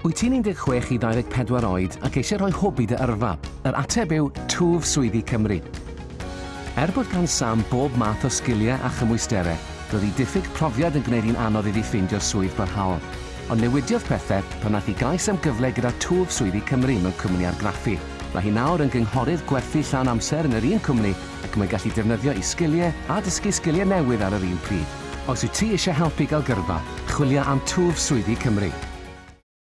Wyt ti'n 16 i 24 oed ac eisiau rhoi hwb i dy yrfa? Yr ateb yw Twf Swyddi Cymru. Er bod gan Sam bob math o sgiliau a chymwysterau, roedd ei diffyg profiad yn gwneud hi'n anodd iddi ffeindio swydd barhaol. Ond newidiodd pethau pan nath i gais am gyfle gyda Twf Swyddi Cymru mewn cwmni argraffu. Mae hi nawr yn gynghorydd gwerthu llawn amser yn yr un cwmni ac mae'n gallu defnyddio ei sgiliau a dysgu sgiliau newydd ar yr un pryd. Os wyt ti eisiau helpu gael gyrfa, chwilio am Twf Swyddi Cymru.